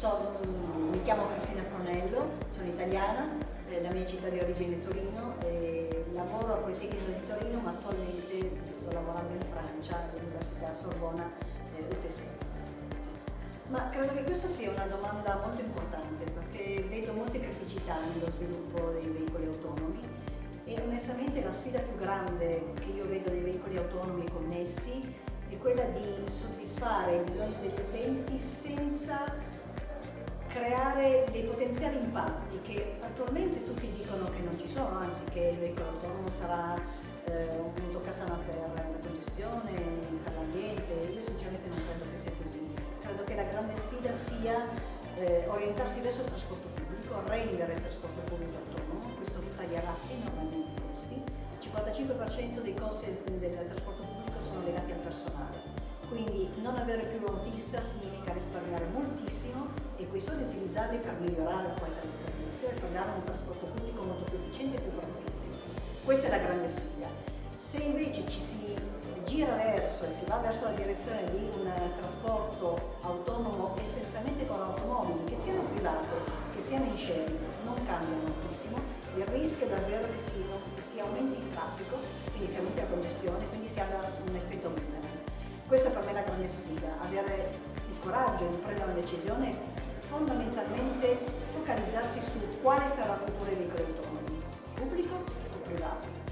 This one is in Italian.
So, mi chiamo Cristina Pronello, sono italiana, eh, la mia città di origine è Torino, eh, lavoro al Politecnico di Torino ma attualmente sto lavorando in Francia all'Università Sorbona eh, UTC. Ma credo che questa sia una domanda molto importante perché vedo molte criticità nello sviluppo dei veicoli autonomi e onestamente la sfida più grande che io vedo dei veicoli autonomi connessi è quella di soddisfare i bisogni degli utenti senza creare dei potenziali impatti che attualmente tutti dicono che non ci sono, anzi che il veicolo autonomo sarà eh, un punto casana per la congestione, per l'ambiente, io sinceramente non credo che sia così. Credo che la grande sfida sia eh, orientarsi verso il trasporto pubblico, rendere il trasporto pubblico autonomo, questo taglierà enormemente i costi, il 55% dei costi del trasporto quindi non avere più un autista significa risparmiare moltissimo e quei soldi utilizzarli per migliorare la qualità del servizio e per dare un trasporto pubblico molto più efficiente e più frequente. Questa è la grande sfida. Se invece ci si gira verso e si va verso la direzione di un trasporto autonomo essenzialmente con automobili, che siano privati, che siano in sharing, non cambia moltissimo, il rischio è davvero che si, si aumenti il traffico, quindi si aumenti la congestione, Questa per me è la grande sfida, avere il coraggio di prendere una decisione fondamentalmente focalizzarsi su quale sarà il futuro dei autonomi, pubblico o privato.